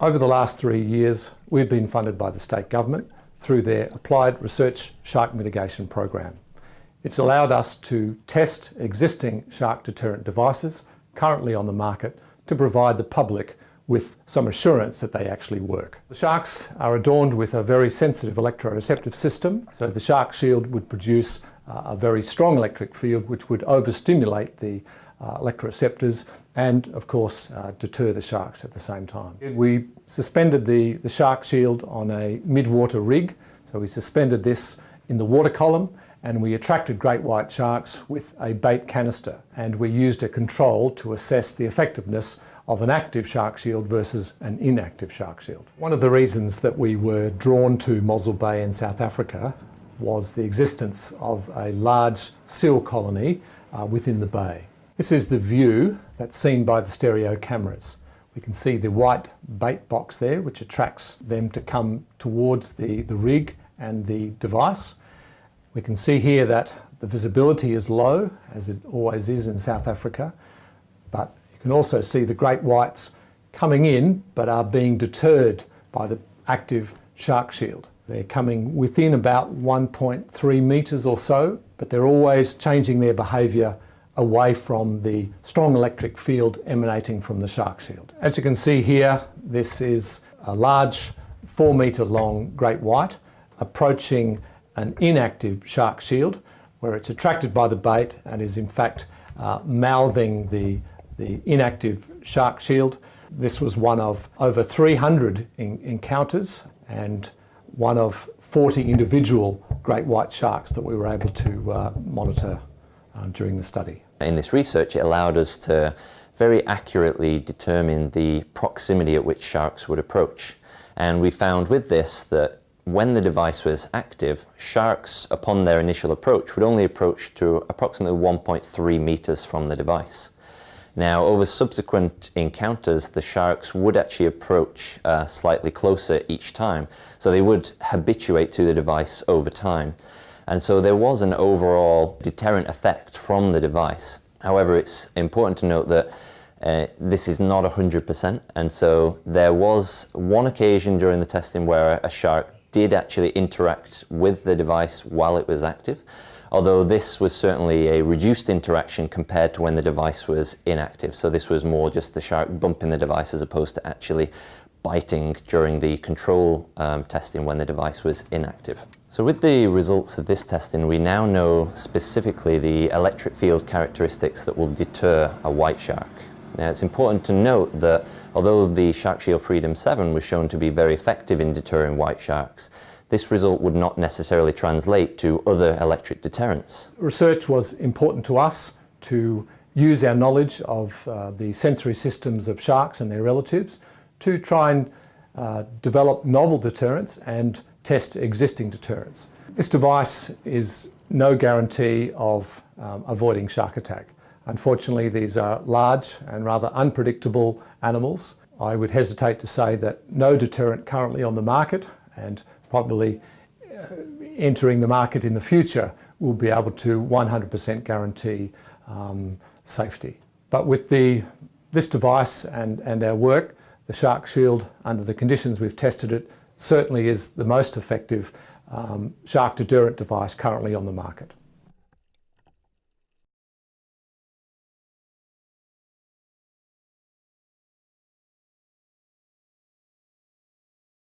Over the last three years, we've been funded by the state government through their Applied Research Shark Mitigation Program. It's allowed us to test existing shark deterrent devices currently on the market to provide the public with some assurance that they actually work. The sharks are adorned with a very sensitive electroreceptive system, so the shark shield would produce a very strong electric field which would overstimulate the uh, electroreceptors and of course uh, deter the sharks at the same time. We suspended the, the shark shield on a mid-water rig, so we suspended this in the water column and we attracted great white sharks with a bait canister and we used a control to assess the effectiveness of an active shark shield versus an inactive shark shield. One of the reasons that we were drawn to Mossel Bay in South Africa was the existence of a large seal colony uh, within the bay. This is the view that's seen by the stereo cameras. We can see the white bait box there which attracts them to come towards the, the rig and the device. We can see here that the visibility is low, as it always is in South Africa, but you can also see the great whites coming in, but are being deterred by the active shark shield. They're coming within about 1.3 metres or so, but they're always changing their behaviour away from the strong electric field emanating from the shark shield. As you can see here, this is a large four metre long great white approaching an inactive shark shield where it's attracted by the bait and is in fact uh, mouthing the, the inactive shark shield. This was one of over 300 in encounters and one of 40 individual great white sharks that we were able to uh, monitor uh, during the study. In this research it allowed us to very accurately determine the proximity at which sharks would approach and we found with this that when the device was active, sharks, upon their initial approach, would only approach to approximately 1.3 meters from the device. Now, over subsequent encounters, the sharks would actually approach uh, slightly closer each time, so they would habituate to the device over time. And so there was an overall deterrent effect from the device. However, it's important to note that uh, this is not 100%, and so there was one occasion during the testing where a shark did actually interact with the device while it was active, although this was certainly a reduced interaction compared to when the device was inactive. So this was more just the shark bumping the device as opposed to actually biting during the control um, testing when the device was inactive. So with the results of this testing, we now know specifically the electric field characteristics that will deter a white shark. Now it's important to note that although the Shark Shield Freedom 7 was shown to be very effective in deterring white sharks, this result would not necessarily translate to other electric deterrents. Research was important to us to use our knowledge of uh, the sensory systems of sharks and their relatives to try and uh, develop novel deterrents and test existing deterrents. This device is no guarantee of um, avoiding shark attack. Unfortunately, these are large and rather unpredictable animals. I would hesitate to say that no deterrent currently on the market and probably uh, entering the market in the future will be able to 100% guarantee um, safety. But with the, this device and, and our work, the Shark Shield, under the conditions we've tested it, certainly is the most effective um, shark deterrent device currently on the market.